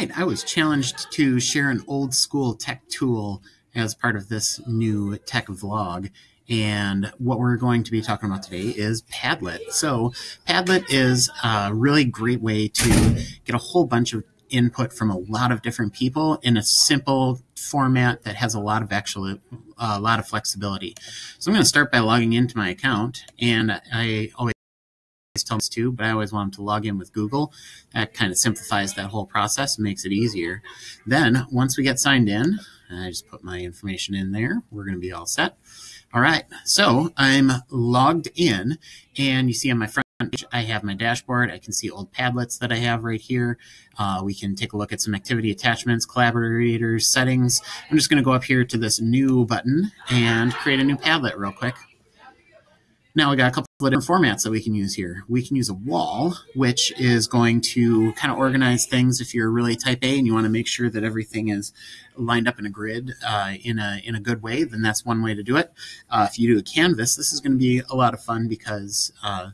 Right, I was challenged to share an old school tech tool as part of this new tech vlog. And what we're going to be talking about today is Padlet. So, Padlet is a really great way to get a whole bunch of input from a lot of different people in a simple format that has a lot of actual a lot of flexibility. So I'm going to start by logging into my account, and I always tell us to, but I always want them to log in with Google. That kind of simplifies that whole process, makes it easier. Then once we get signed in, I just put my information in there. We're going to be all set. All right, so I'm logged in, and you see on my front page, I have my dashboard. I can see old Padlets that I have right here. Uh, we can take a look at some activity attachments, collaborators, settings. I'm just going to go up here to this new button and create a new Padlet real quick. Now we got a couple of different formats that we can use here. We can use a wall, which is going to kind of organize things if you're really type A and you want to make sure that everything is lined up in a grid uh, in a in a good way, then that's one way to do it. Uh, if you do a canvas, this is going to be a lot of fun because uh,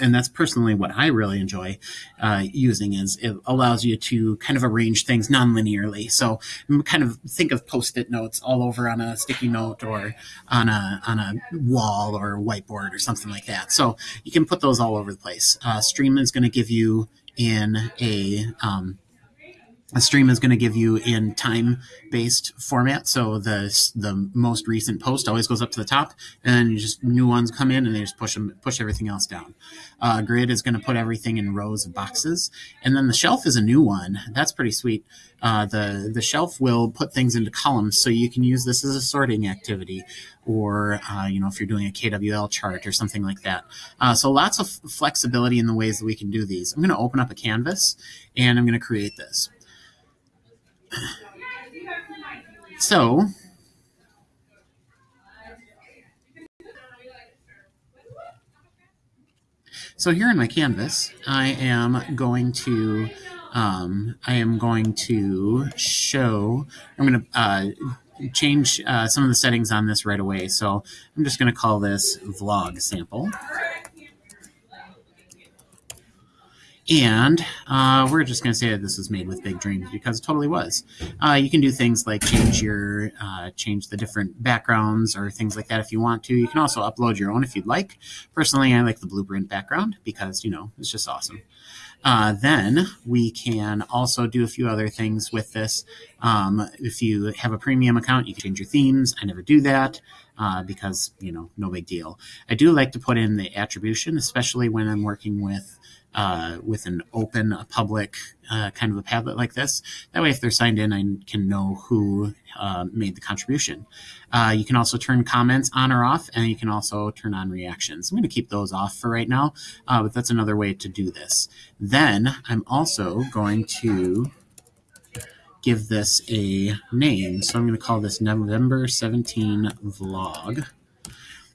and that's personally what I really enjoy uh, using is it allows you to kind of arrange things non-linearly. So kind of think of post-it notes all over on a sticky note or on a on a wall or a whiteboard or something like that. So you can put those all over the place. Uh, Stream is going to give you in a um, a stream is going to give you in time based format. So the the most recent post always goes up to the top, and just new ones come in, and they just push them push everything else down. Uh, grid is going to put everything in rows of boxes, and then the shelf is a new one. That's pretty sweet. Uh, the the shelf will put things into columns, so you can use this as a sorting activity, or uh, you know if you're doing a KWL chart or something like that. Uh, so lots of flexibility in the ways that we can do these. I'm going to open up a canvas, and I'm going to create this. So, so here in my canvas, I am going to um, I am going to show. I'm going to uh, change uh, some of the settings on this right away. So I'm just going to call this vlog sample. And uh, we're just going to say that this was made with big dreams because it totally was. Uh, you can do things like change your uh, change the different backgrounds or things like that if you want to. You can also upload your own if you'd like. Personally, I like the blueprint background because you know it's just awesome. Uh, then we can also do a few other things with this. Um, if you have a premium account, you can change your themes. I never do that. Uh, because you know no big deal. I do like to put in the attribution, especially when I'm working with uh, with an open, a public uh, kind of a Padlet like this. That way, if they're signed in, I can know who uh, made the contribution. Uh, you can also turn comments on or off, and you can also turn on reactions. I'm going to keep those off for right now, uh, but that's another way to do this. Then I'm also going to give this a name. So I'm going to call this November 17 vlog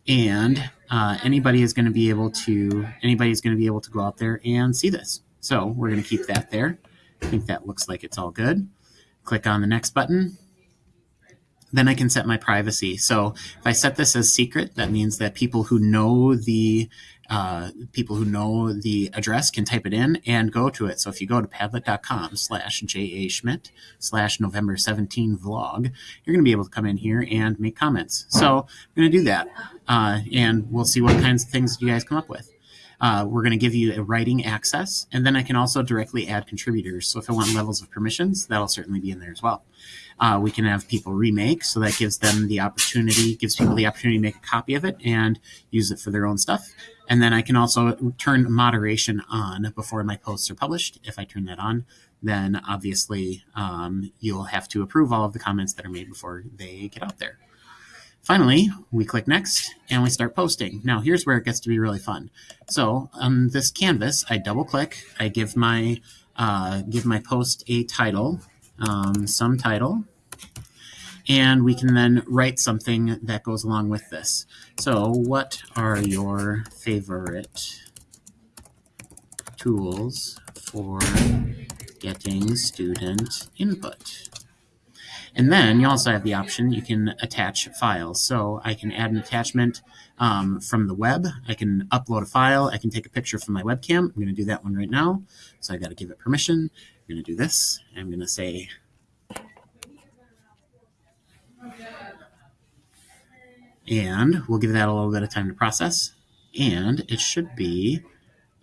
and uh, anybody is going to be able to anybody is going to be able to go out there and see this. So we're going to keep that there. I think that looks like it's all good. Click on the next button. Then I can set my privacy. So if I set this as secret, that means that people who know the uh, people who know the address can type it in and go to it. So if you go to padlet.com slash ja schmidt slash November 17 vlog, you're going to be able to come in here and make comments. So I'm going to do that. Uh, and we'll see what kinds of things you guys come up with. Uh, we're going to give you a writing access, and then I can also directly add contributors. So if I want levels of permissions, that'll certainly be in there as well. Uh, we can have people remake, so that gives them the opportunity, gives people the opportunity to make a copy of it and use it for their own stuff. And then I can also turn moderation on before my posts are published. If I turn that on, then obviously um, you'll have to approve all of the comments that are made before they get out there. Finally, we click next and we start posting. Now here's where it gets to be really fun. So on this canvas, I double click, I give my uh, give my post a title, um, some title, and we can then write something that goes along with this. So what are your favorite tools for getting student input? And then you also have the option, you can attach files. So I can add an attachment um, from the web. I can upload a file. I can take a picture from my webcam. I'm going to do that one right now. So I've got to give it permission. I'm going to do this. I'm going to say and we'll give that a little bit of time to process and it should be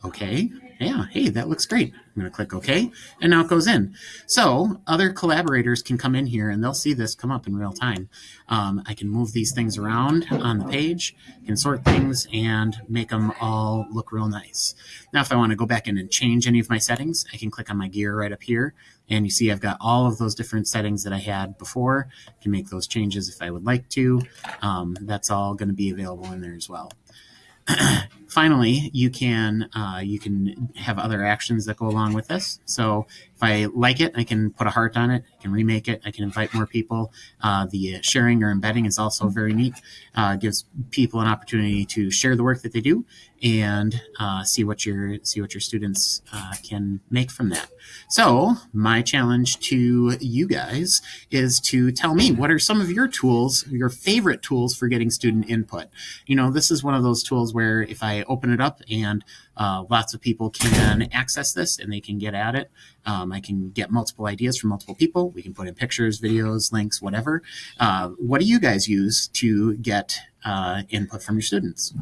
okay yeah hey that looks great i'm going to click ok and now it goes in so other collaborators can come in here and they'll see this come up in real time um, i can move these things around on the page can sort things and make them all look real nice now if i want to go back in and change any of my settings i can click on my gear right up here and you see I've got all of those different settings that I had before. I can make those changes if I would like to. Um, that's all going to be available in there as well. Finally, you can uh, you can have other actions that go along with this. So if I like it, I can put a heart on it. I can remake it. I can invite more people. Uh, the sharing or embedding is also very neat. Uh, gives people an opportunity to share the work that they do and uh, see what your see what your students uh, can make from that. So my challenge to you guys is to tell me what are some of your tools, your favorite tools for getting student input. You know, this is one of those tools where if I open it up and uh, lots of people can access this and they can get at it. Um, I can get multiple ideas from multiple people. We can put in pictures, videos, links, whatever. Uh, what do you guys use to get uh, input from your students?